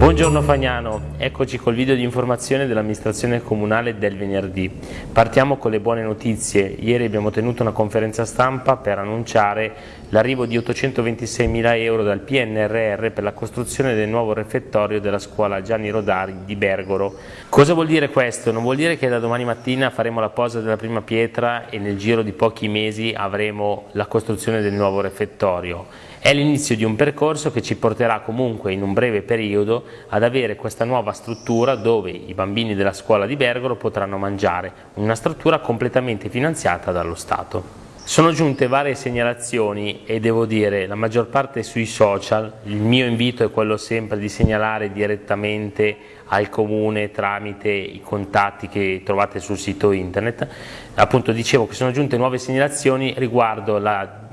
Buongiorno Fagnano, eccoci col video di informazione dell'amministrazione comunale del venerdì. Partiamo con le buone notizie. Ieri abbiamo tenuto una conferenza stampa per annunciare l'arrivo di 826 mila euro dal PNRR per la costruzione del nuovo refettorio della scuola Gianni Rodari di Bergoro. Cosa vuol dire questo? Non vuol dire che da domani mattina faremo la posa della prima pietra e nel giro di pochi mesi avremo la costruzione del nuovo refettorio. È l'inizio di un percorso che ci porterà comunque in un breve periodo ad avere questa nuova struttura dove i bambini della scuola di Bergoro potranno mangiare, una struttura completamente finanziata dallo Stato. Sono giunte varie segnalazioni e devo dire la maggior parte sui social, il mio invito è quello sempre di segnalare direttamente al comune tramite i contatti che trovate sul sito internet, appunto dicevo che sono giunte nuove segnalazioni riguardo la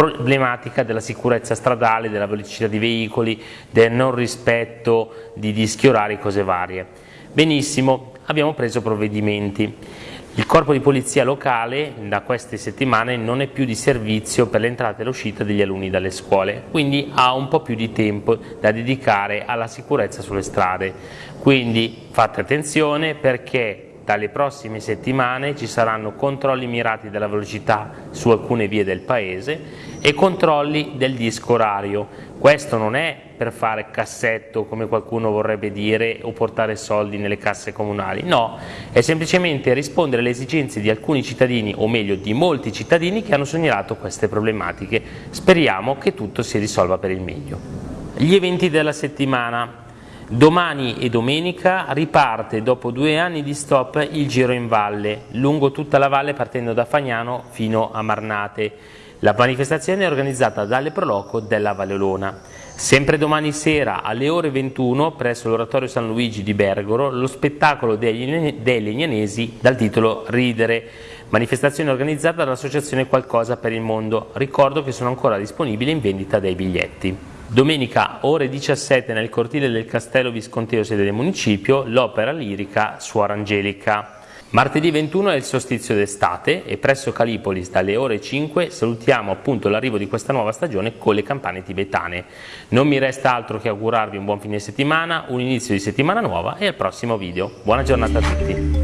problematica della sicurezza stradale, della velocità di veicoli, del non rispetto di dischi orari, cose varie. Benissimo, abbiamo preso provvedimenti. Il corpo di polizia locale da queste settimane non è più di servizio per l'entrata e l'uscita degli alunni dalle scuole, quindi ha un po' più di tempo da dedicare alla sicurezza sulle strade. Quindi fate attenzione perché dalle prossime settimane ci saranno controlli mirati della velocità su alcune vie del paese e controlli del disco orario. Questo non è per fare cassetto come qualcuno vorrebbe dire o portare soldi nelle casse comunali, no, è semplicemente rispondere alle esigenze di alcuni cittadini o meglio di molti cittadini che hanno segnalato queste problematiche. Speriamo che tutto si risolva per il meglio. Gli eventi della settimana. Domani e domenica riparte dopo due anni di stop il giro in valle, lungo tutta la valle partendo da Fagnano fino a Marnate. La manifestazione è organizzata dalle Proloco della Vallelona. Sempre domani sera alle ore 21 presso l'Oratorio San Luigi di Bergoro lo spettacolo dei legnanesi dal titolo Ridere, manifestazione organizzata dall'associazione Qualcosa per il Mondo. Ricordo che sono ancora disponibili in vendita dei biglietti. Domenica ore 17 nel cortile del Castello Visconteo sede del municipio l'opera lirica Suora Angelica. Martedì 21 è il solstizio d'estate e presso Calipolis dalle ore 5 salutiamo appunto l'arrivo di questa nuova stagione con le campane tibetane. Non mi resta altro che augurarvi un buon fine settimana, un inizio di settimana nuova e al prossimo video. Buona giornata a tutti!